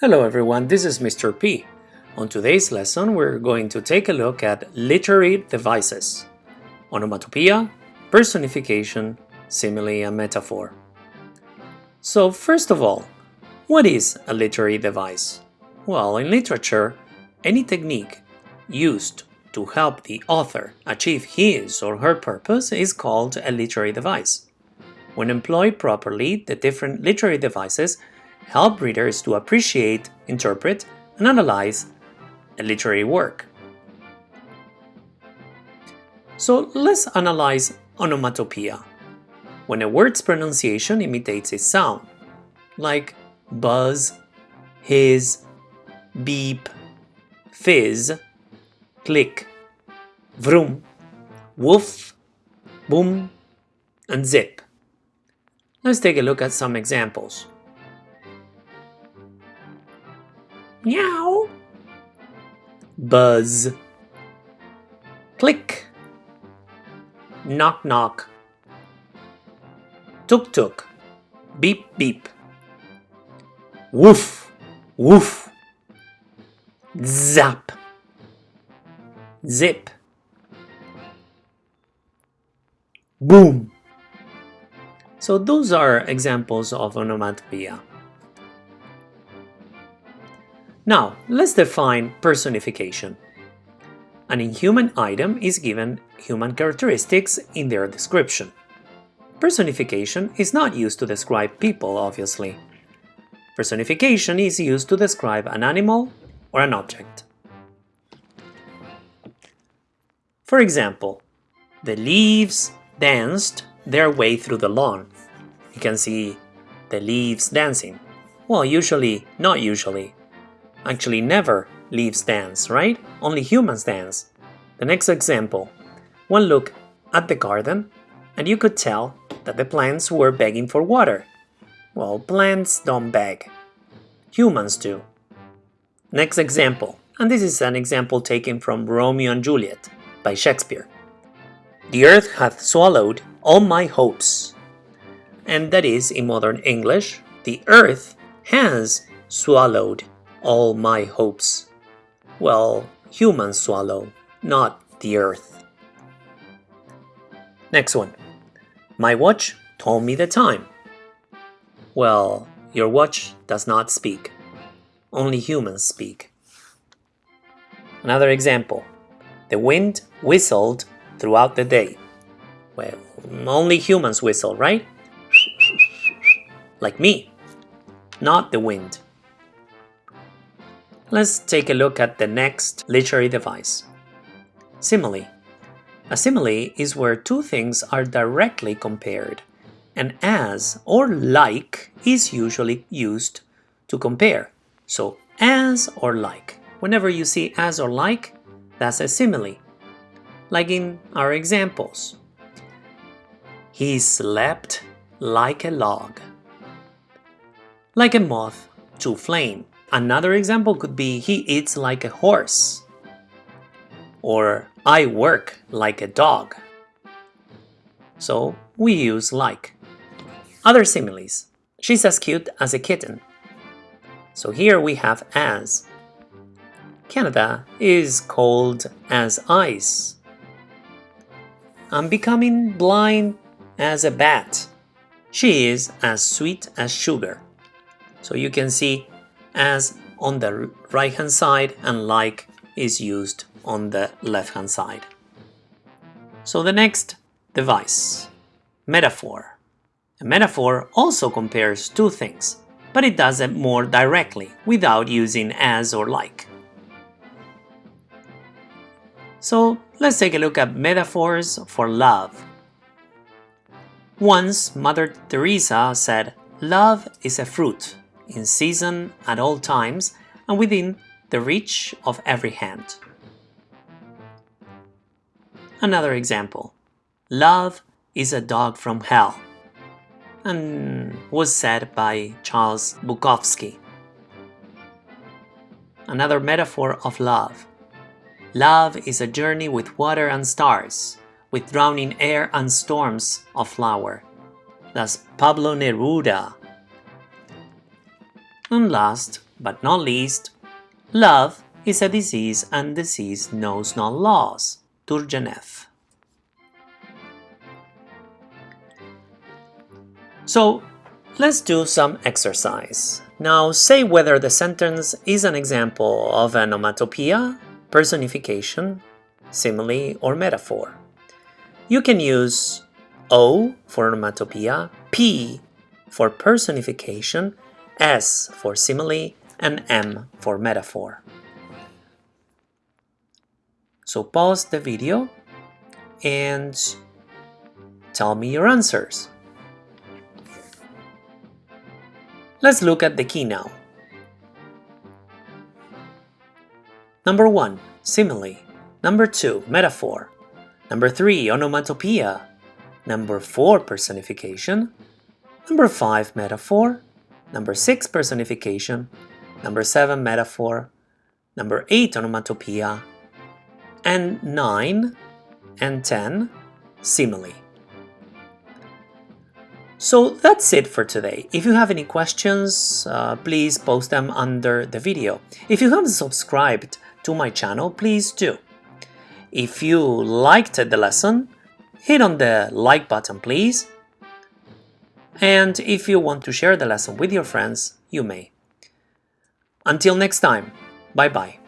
Hello everyone, this is Mr. P. On today's lesson, we're going to take a look at literary devices, onomatopoeia, personification, simile, and metaphor. So first of all, what is a literary device? Well, in literature, any technique used to help the author achieve his or her purpose is called a literary device. When employed properly, the different literary devices help readers to appreciate, interpret, and analyze a literary work. So let's analyze onomatopoeia, when a word's pronunciation imitates its sound, like buzz, hiss, beep, fizz, click, vroom, woof, boom, and zip. Let's take a look at some examples. Meow. Buzz. Click. Knock knock. Tuk tuk. Beep beep. Woof. Woof. Zap. Zip. Boom. So those are examples of onomatopoeia. Now, let's define personification. An inhuman item is given human characteristics in their description. Personification is not used to describe people, obviously. Personification is used to describe an animal or an object. For example, the leaves danced their way through the lawn. You can see the leaves dancing. Well, usually, not usually, actually never leaves dance, right? Only humans dance. The next example. One look at the garden and you could tell that the plants were begging for water. Well, plants don't beg. Humans do. Next example, and this is an example taken from Romeo and Juliet by Shakespeare. The earth hath swallowed all my hopes. And that is, in modern English, the earth has swallowed all my hopes. Well, humans swallow, not the earth. Next one. My watch told me the time. Well, your watch does not speak. Only humans speak. Another example. The wind whistled throughout the day. Well, only humans whistle, right? Like me, not the wind. Let's take a look at the next literary device. Simile. A simile is where two things are directly compared, and as or like is usually used to compare. So as or like. Whenever you see as or like, that's a simile. Like in our examples. He slept like a log. Like a moth to flame. Another example could be he eats like a horse or I work like a dog. So we use like. Other similes. She's as cute as a kitten. So here we have as. Canada is cold as ice. I'm becoming blind as a bat. She is as sweet as sugar. So you can see as on the right hand side and like is used on the left hand side. So the next device, metaphor. A metaphor also compares two things, but it does it more directly without using as or like. So let's take a look at metaphors for love. Once Mother Teresa said, love is a fruit in season at all times and within the reach of every hand. Another example. Love is a dog from hell and was said by Charles Bukowski. Another metaphor of love. Love is a journey with water and stars, with drowning air and storms of flower. That's Pablo Neruda and last, but not least, love is a disease and disease knows no laws. Turgenev. So let's do some exercise. Now say whether the sentence is an example of an onomatopoeia, personification, simile, or metaphor. You can use O for onomatopoeia, P for personification, S for simile, and M for metaphor. So pause the video and tell me your answers. Let's look at the key now. Number 1. Simile. Number 2. Metaphor. Number 3. Onomatopoeia. Number 4. Personification. Number 5. Metaphor. Number 6. Personification. Number 7. Metaphor. Number 8. Onomatopoeia and 9 and 10 simile. So that's it for today. If you have any questions, uh, please post them under the video. If you haven't subscribed to my channel, please do. If you liked the lesson, hit on the like button please. And if you want to share the lesson with your friends, you may. Until next time, bye bye.